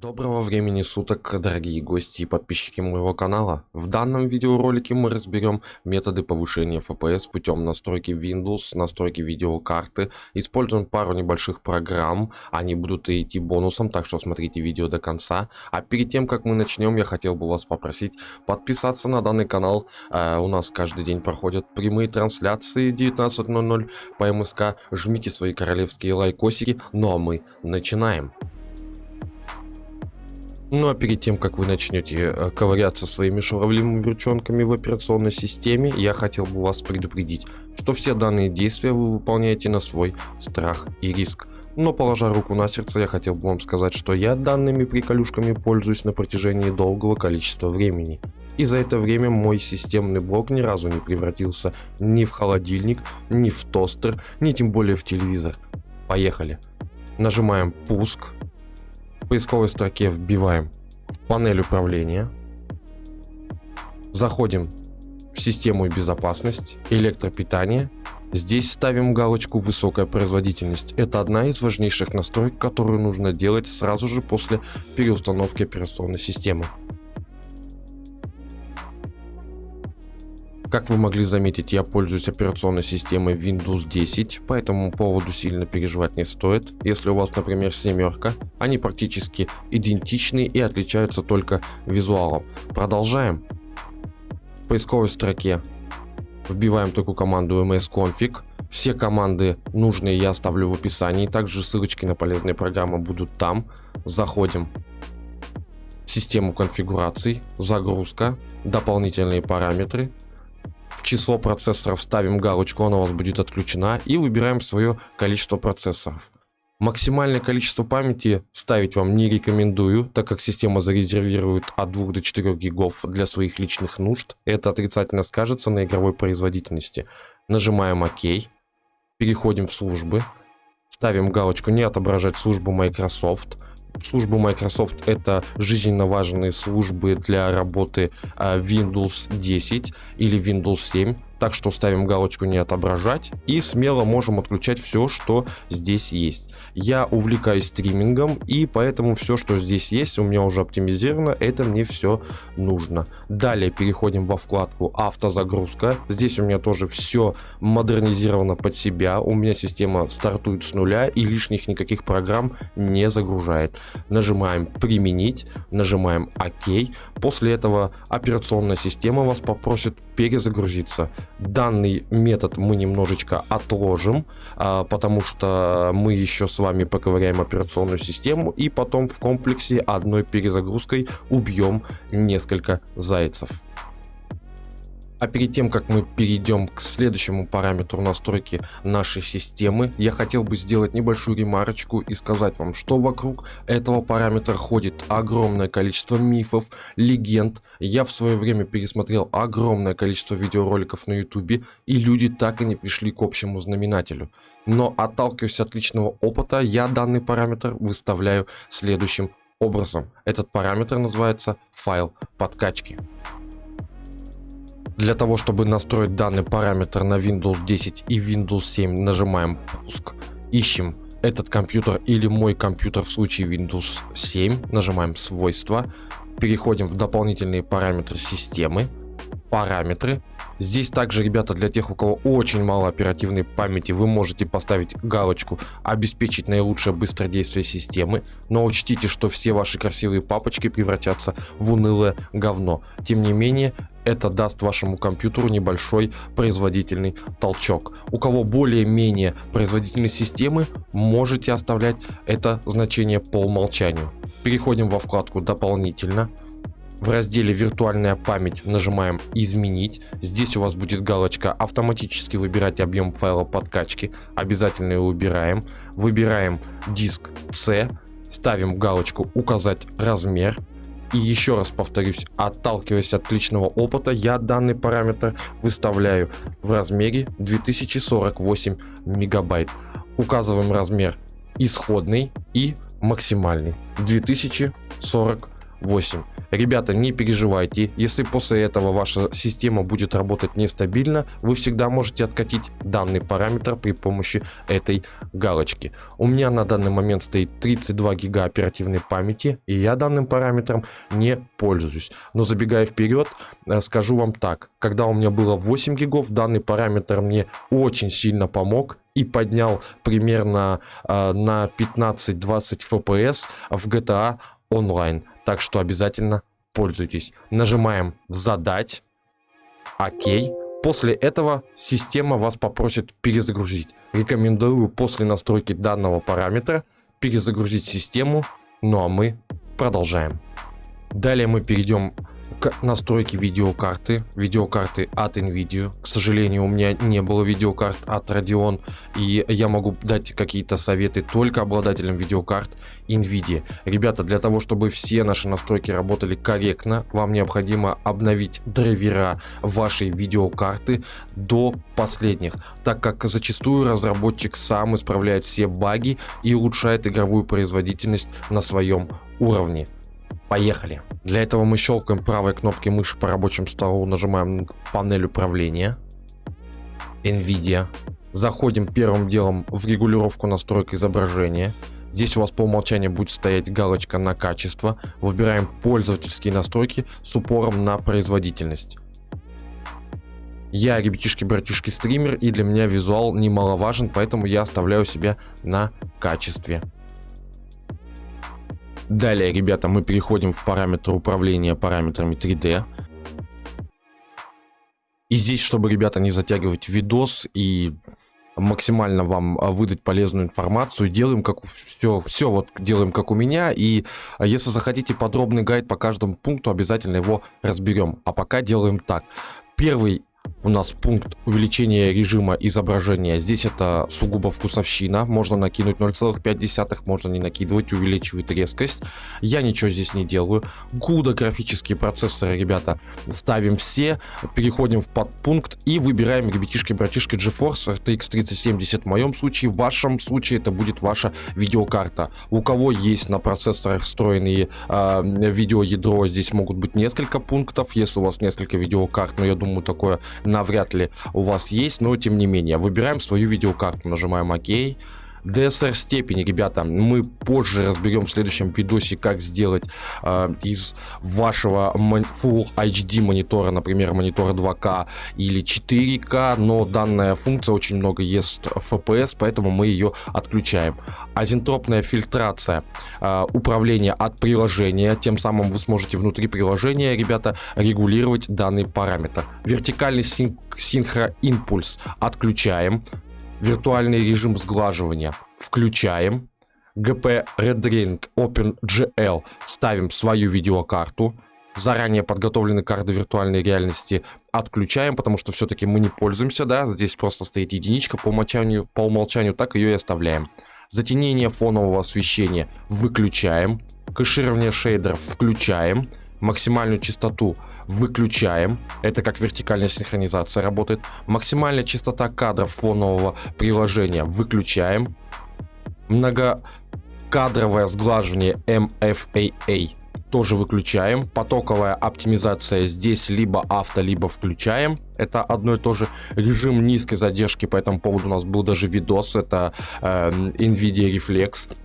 Доброго времени суток, дорогие гости и подписчики моего канала. В данном видеоролике мы разберем методы повышения FPS путем настройки Windows, настройки видеокарты. Используем пару небольших программ, они будут идти бонусом, так что смотрите видео до конца. А перед тем, как мы начнем, я хотел бы вас попросить подписаться на данный канал. Э, у нас каждый день проходят прямые трансляции 19.00 по МСК. Жмите свои королевские лайкосики, ну а мы начинаем. Ну а перед тем, как вы начнете э, ковыряться своими шуравливыми ручонками в операционной системе, я хотел бы вас предупредить, что все данные действия вы выполняете на свой страх и риск. Но положа руку на сердце, я хотел бы вам сказать, что я данными приколюшками пользуюсь на протяжении долгого количества времени. И за это время мой системный блок ни разу не превратился ни в холодильник, ни в тостер, ни тем более в телевизор. Поехали. Нажимаем пуск поисковой строке вбиваем панель управления, заходим в систему и безопасность, электропитание. Здесь ставим галочку «Высокая производительность». Это одна из важнейших настроек, которую нужно делать сразу же после переустановки операционной системы. Как вы могли заметить, я пользуюсь операционной системой Windows 10, по этому поводу сильно переживать не стоит. Если у вас, например, семерка, они практически идентичны и отличаются только визуалом. Продолжаем. В поисковой строке вбиваем такую команду msconfig. Все команды нужные я оставлю в описании, также ссылочки на полезные программы будут там. Заходим в систему конфигураций, загрузка, дополнительные параметры, число процессоров ставим галочку, она у вас будет отключена и выбираем свое количество процессоров. Максимальное количество памяти ставить вам не рекомендую, так как система зарезервирует от 2 до 4 гигов для своих личных нужд. Это отрицательно скажется на игровой производительности. Нажимаем ОК, переходим в службы, ставим галочку «Не отображать службу Microsoft», службы Microsoft это жизненно важные службы для работы а, Windows 10 или Windows 7 так что ставим галочку не отображать и смело можем отключать все, что здесь есть. Я увлекаюсь стримингом и поэтому все, что здесь есть, у меня уже оптимизировано, это мне все нужно. Далее переходим во вкладку автозагрузка. Здесь у меня тоже все модернизировано под себя. У меня система стартует с нуля и лишних никаких программ не загружает. Нажимаем применить, нажимаем ОК. После этого операционная система вас попросит перезагрузиться. Данный метод мы немножечко отложим, а, потому что мы еще с вами поковыряем операционную систему и потом в комплексе одной перезагрузкой убьем несколько зайцев. А перед тем, как мы перейдем к следующему параметру настройки нашей системы, я хотел бы сделать небольшую ремарочку и сказать вам, что вокруг этого параметра ходит огромное количество мифов, легенд. Я в свое время пересмотрел огромное количество видеороликов на ютубе, и люди так и не пришли к общему знаменателю. Но отталкиваясь от личного опыта, я данный параметр выставляю следующим образом. Этот параметр называется файл подкачки. Для того, чтобы настроить данный параметр на Windows 10 и Windows 7, нажимаем «Пуск», ищем этот компьютер или мой компьютер в случае Windows 7, нажимаем «Свойства», переходим в дополнительные параметры системы, параметры. Здесь также, ребята, для тех, у кого очень мало оперативной памяти, вы можете поставить галочку «Обеспечить наилучшее быстродействие системы», но учтите, что все ваши красивые папочки превратятся в унылое говно. Тем не менее, это даст вашему компьютеру небольшой производительный толчок. У кого более-менее производительные системы, можете оставлять это значение по умолчанию. Переходим во вкладку «Дополнительно». В разделе «Виртуальная память» нажимаем «Изменить». Здесь у вас будет галочка «Автоматически выбирать объем файла подкачки». Обязательно его убираем. Выбираем диск C. Ставим галочку «Указать размер». И еще раз повторюсь, отталкиваясь от личного опыта, я данный параметр выставляю в размере 2048 мегабайт. Указываем размер исходный и максимальный 2048. Ребята, не переживайте, если после этого ваша система будет работать нестабильно, вы всегда можете откатить данный параметр при помощи этой галочки. У меня на данный момент стоит 32 гига оперативной памяти, и я данным параметром не пользуюсь. Но забегая вперед, э, скажу вам так, когда у меня было 8 гигов, данный параметр мне очень сильно помог и поднял примерно э, на 15-20 FPS в GTA Online. Так что обязательно пользуйтесь. Нажимаем «Задать», «Ок». После этого система вас попросит перезагрузить. Рекомендую после настройки данного параметра перезагрузить систему. Ну а мы продолжаем. Далее мы перейдем к настройке видеокарты. Видеокарты от NVIDIA. К сожалению, у меня не было видеокарт от Radeon. И я могу дать какие-то советы только обладателям видеокарт NVIDIA. Ребята, для того, чтобы все наши настройки работали корректно, вам необходимо обновить драйвера вашей видеокарты до последних. Так как зачастую разработчик сам исправляет все баги и улучшает игровую производительность на своем уровне. Поехали. Для этого мы щелкаем правой кнопкой мыши по рабочему столу, нажимаем панель управления. NVIDIA. Заходим первым делом в регулировку настроек изображения. Здесь у вас по умолчанию будет стоять галочка на качество. Выбираем пользовательские настройки с упором на производительность. Я ребятишки-братишки стример и для меня визуал немаловажен, поэтому я оставляю себя на качестве. Далее, ребята, мы переходим в параметр управления параметрами 3D. И здесь, чтобы, ребята, не затягивать видос и максимально вам а, выдать полезную информацию, делаем как все, все вот делаем как у меня. И а, если захотите подробный гайд по каждому пункту, обязательно его разберем. А пока делаем так. Первый у нас пункт увеличения режима изображения. Здесь это сугубо вкусовщина. Можно накинуть 0,5, можно не накидывать, увеличивает резкость. Я ничего здесь не делаю. Гуда графические процессоры, ребята, ставим все. Переходим в подпункт и выбираем, ребятишки, братишки, GeForce RTX 3070. В моем случае, в вашем случае это будет ваша видеокарта. У кого есть на процессорах встроенные э, видеоядро, здесь могут быть несколько пунктов. Если у вас несколько видеокарт, но я думаю, такое навряд ли у вас есть, но тем не менее. Выбираем свою видеокарту, нажимаем ОК. DSR степени, ребята, мы позже разберем в следующем видосе, как сделать э, из вашего Full HD монитора, например, монитора 2К или 4К, но данная функция очень много ест FPS, поэтому мы ее отключаем. Азентропная фильтрация, э, управление от приложения, тем самым вы сможете внутри приложения, ребята, регулировать данный параметр. Вертикальный син синхроимпульс отключаем, Виртуальный режим сглаживания включаем. GP Rendering OpenGL ставим свою видеокарту. Заранее подготовленные карты виртуальной реальности отключаем, потому что все-таки мы не пользуемся, да, здесь просто стоит единичка по умолчанию, по умолчанию так ее и оставляем. Затемнение фонового освещения выключаем, кэширование шейдеров включаем, максимальную частоту выключаем. Это как вертикальная синхронизация работает. Максимальная частота кадров фонового приложения выключаем. Многокадровое сглаживание MFAA тоже выключаем. Потоковая оптимизация здесь либо авто, либо включаем. Это одно и то же. Режим низкой задержки по этому поводу у нас был даже видос. Это э, NVIDIA Reflex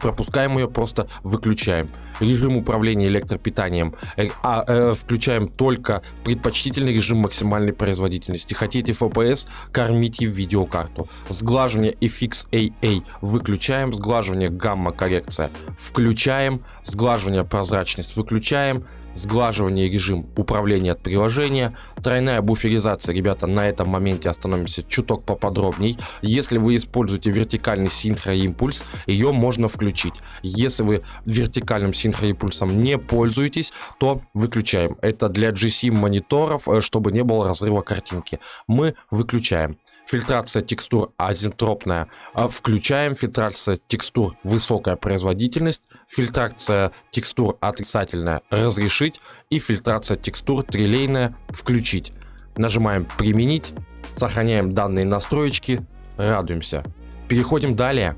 пропускаем ее, просто выключаем. Режим управления электропитанием э, а, э, включаем только предпочтительный режим максимальной производительности. Хотите FPS, кормите видеокарту. Сглаживание FXAA выключаем, сглаживание гамма коррекция включаем, сглаживание прозрачность выключаем, сглаживание режим управления от приложения, тройная буферизация, ребята, на этом моменте остановимся чуток поподробней. Если вы используете вертикальный синхроимпульс, ее можно включить. Если вы вертикальным синхроимпульсом не пользуетесь, то выключаем. Это для GC мониторов, э, чтобы не было разрыва картинки. Мы выключаем. Фильтрация текстур азентропная. А, включаем. Фильтрация текстур высокая производительность. Фильтрация текстур отрицательная разрешить. И фильтрация текстур трилейная включить. Нажимаем применить. Сохраняем данные настроечки. Радуемся. Переходим далее.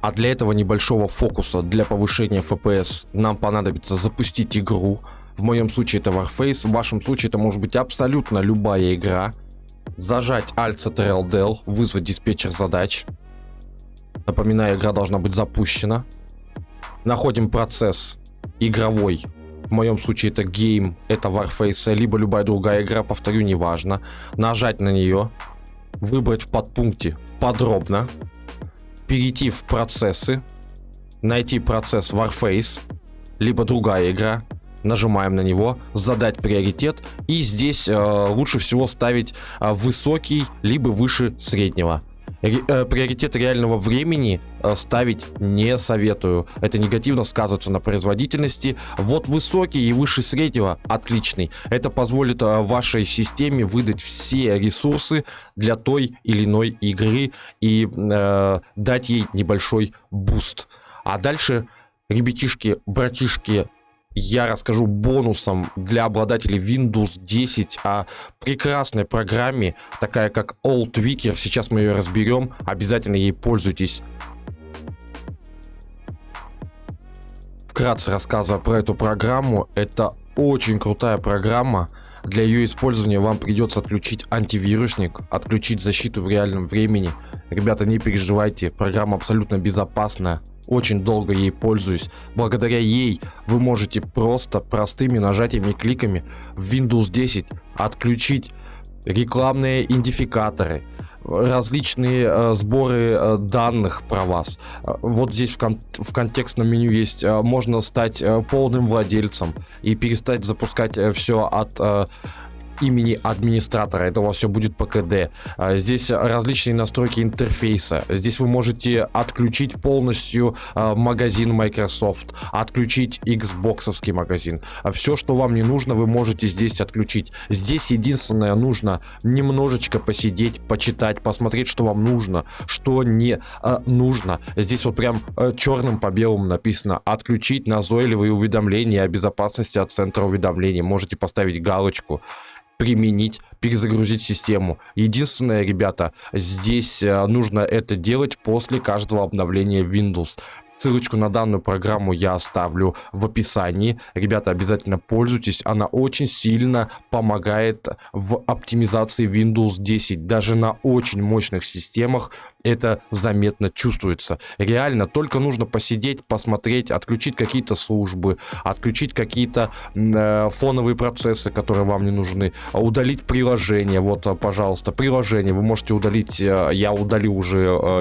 А для этого небольшого фокуса, для повышения FPS, нам понадобится запустить игру. В моем случае это Warface, в вашем случае это может быть абсолютно любая игра. Зажать Alt Ctrl Del, вызвать диспетчер задач. Напоминаю, игра должна быть запущена. Находим процесс игровой. В моем случае это Game, это Warface, либо любая другая игра, повторю, неважно. Нажать на нее, выбрать в подпункте подробно, перейти в процессы, найти процесс Warface, либо другая игра, нажимаем на него, задать приоритет и здесь э, лучше всего ставить э, высокий, либо выше среднего. Э, приоритет реального времени э, ставить не советую. Это негативно сказывается на производительности. Вот высокий и выше среднего отличный. Это позволит э, вашей системе выдать все ресурсы для той или иной игры и э, дать ей небольшой boost. А дальше, ребятишки, братишки, я расскажу бонусом для обладателей Windows 10 о прекрасной программе, такая как Old Wiki. Сейчас мы ее разберем, обязательно ей пользуйтесь. Вкратце рассказывая про эту программу, это очень крутая программа. Для ее использования вам придется отключить антивирусник, отключить защиту в реальном времени. Ребята, не переживайте, программа абсолютно безопасная очень долго ей пользуюсь. Благодаря ей вы можете просто простыми нажатиями и кликами в Windows 10 отключить рекламные идентификаторы, различные э, сборы э, данных про вас. Э, вот здесь в, кон в контекстном меню есть, э, можно стать э, полным владельцем и перестать запускать э, все от э, имени администратора. Это у вас все будет по КД. А, здесь различные настройки интерфейса. Здесь вы можете отключить полностью а, магазин Microsoft, отключить Xbox магазин. А все, что вам не нужно, вы можете здесь отключить. Здесь единственное нужно немножечко посидеть, почитать, посмотреть, что вам нужно, что не нужно. Здесь вот прям черным по белому написано отключить назойливые уведомления о безопасности от центра уведомлений. Можете поставить галочку применить, перезагрузить систему. Единственное, ребята, здесь э, нужно это делать после каждого обновления Windows. Ссылочку на данную программу я оставлю в описании. Ребята, обязательно пользуйтесь. Она очень сильно помогает в оптимизации Windows 10. Даже на очень мощных системах это заметно чувствуется. Реально, только нужно посидеть, посмотреть, отключить какие-то службы, отключить какие-то э, фоновые процессы, которые вам не нужны, удалить приложение. Вот, э, пожалуйста, приложение вы можете удалить. Э, я удалил уже, э,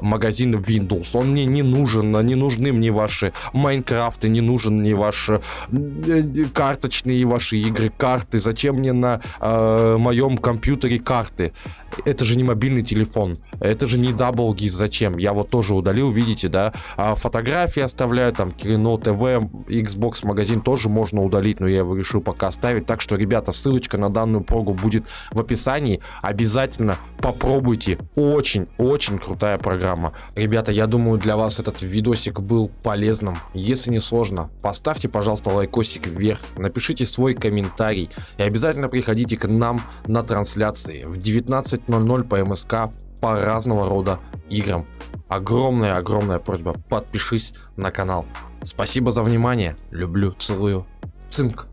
магазин Windows. Он мне не нужен, не нужны мне ваши Майнкрафты, не нужен мне ваши э, карточные ваши игры, карты. Зачем мне на э, моем компьютере карты? Это же не мобильный телефон. Это же не DoubleGIS, зачем? Я вот тоже удалил, видите, да? А фотографии оставляю, там, Кино ТВ, Xbox магазин тоже можно удалить, но я его решил пока оставить. Так что, ребята, ссылочка на данную прогу будет в описании. Обязательно попробуйте. Очень-очень крутая программа. Ребята, я думаю, для вас этот видосик был полезным. Если не сложно, поставьте, пожалуйста, лайкосик вверх, напишите свой комментарий и обязательно приходите к нам на трансляции в 19.00 по МСК по разного рода играм. Огромная-огромная просьба, подпишись на канал. Спасибо за внимание, люблю, целую, цинк.